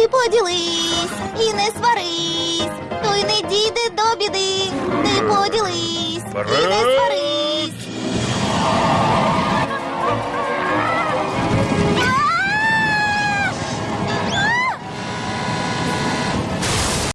Ти поділись і не сварись, той не дійде до біди. Ти поділись і не сварись.